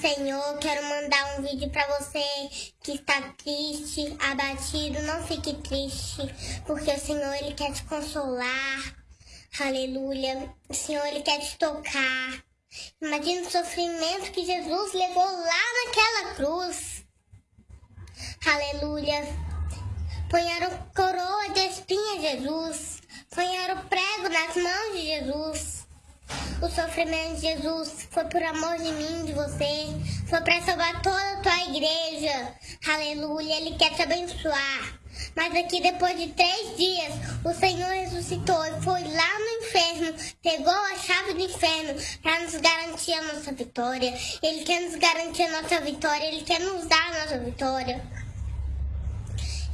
Senhor, quero mandar um vídeo para você que está triste, abatido. Não fique triste, porque o Senhor ele quer te consolar. Aleluia. O Senhor ele quer te tocar. Imagina o sofrimento que Jesus levou lá naquela cruz. Aleluia. Ponharam coroa de espinha Jesus. Ponharam prego nas mãos de Jesus. O sofrimento de Jesus foi por amor de mim, de você. Foi para salvar toda a tua igreja. Aleluia. Ele quer te abençoar. Mas aqui depois de três dias, o Senhor ressuscitou e foi lá no inferno, pegou a chave do inferno para nos garantir a nossa vitória. Ele quer nos garantir a nossa vitória, Ele quer nos dar a nossa vitória.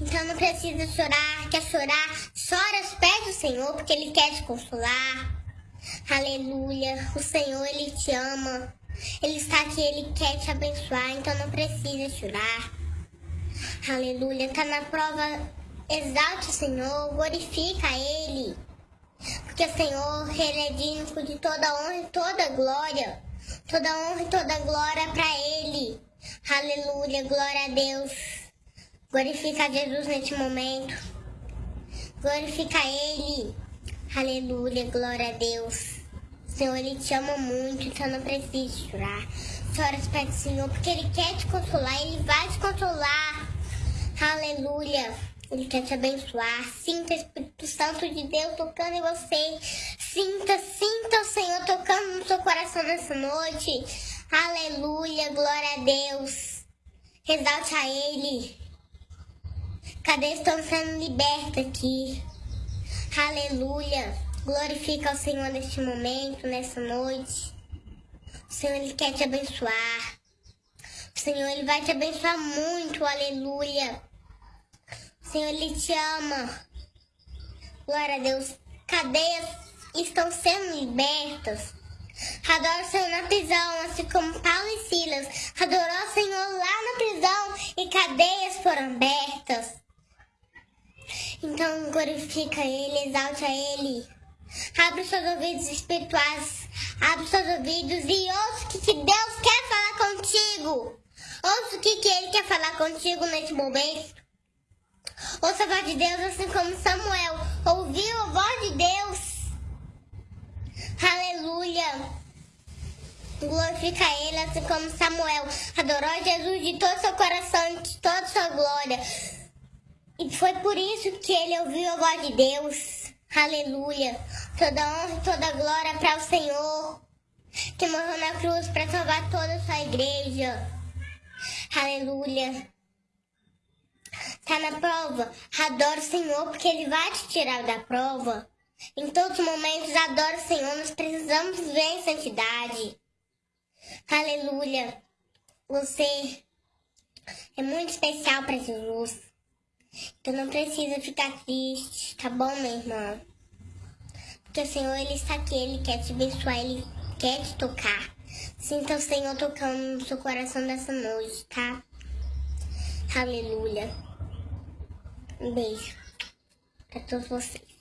Então não precisa chorar, quer chorar, chora aos pés do Senhor, porque Ele quer te consolar. Aleluia. O Senhor, Ele te ama. Ele está aqui, Ele quer te abençoar, então não precisa chorar. Aleluia. Está na prova, exalte o Senhor, glorifica Ele. Porque o Senhor, Ele é digno de toda honra e toda glória. Toda honra e toda glória para Ele. Aleluia, glória a Deus. Glorifica Jesus neste momento. Glorifica Ele. Aleluia, glória a Deus. Senhor, Ele te ama muito, então não precisa chorar. Chora para o Senhor, porque Ele quer te consolar, Ele vai te consolar. Aleluia. Ele quer te abençoar. Sinta o Espírito Santo de Deus tocando em você. Sinta, sinta o Senhor tocando no seu coração nessa noite. Aleluia, glória a Deus. Exalte a Ele. Cadê estão sendo libertos aqui? Aleluia. Glorifica o Senhor neste momento, nessa noite. O Senhor, Ele quer te abençoar. O Senhor, Ele vai te abençoar muito. Aleluia. O Senhor, Ele te ama. Glória a Deus. Cadeias estão sendo libertas. Adora o Senhor na prisão, assim como Paulo e Silas. Adorou o Senhor lá na prisão e cadeias foram abertas. Então glorifica Ele, exalta Ele. Abre os seus ouvidos espirituais, abre os seus ouvidos e ouça o que, que Deus quer falar contigo. Ouça o que, que Ele quer falar contigo nesse momento. Ouça a voz de Deus assim como Samuel ouviu a voz de Deus. Aleluia. Glorifica Ele assim como Samuel adorou Jesus de todo seu coração, de toda sua glória. E foi por isso que ele ouviu a voz de Deus. Aleluia. Toda honra e toda glória para o Senhor, que morreu na cruz para salvar toda a sua igreja. Aleluia. Está na prova? Adora o Senhor, porque Ele vai te tirar da prova. Em todos os momentos, adora o Senhor. Nós precisamos viver em santidade. Aleluia. Você é muito especial para Jesus. Tu não precisa ficar triste, tá bom, minha irmã? Porque o Senhor, Ele está aqui, Ele quer te abençoar, Ele quer te tocar. Sinta o Senhor tocando no seu coração nessa noite, tá? Aleluia. Um beijo pra todos vocês.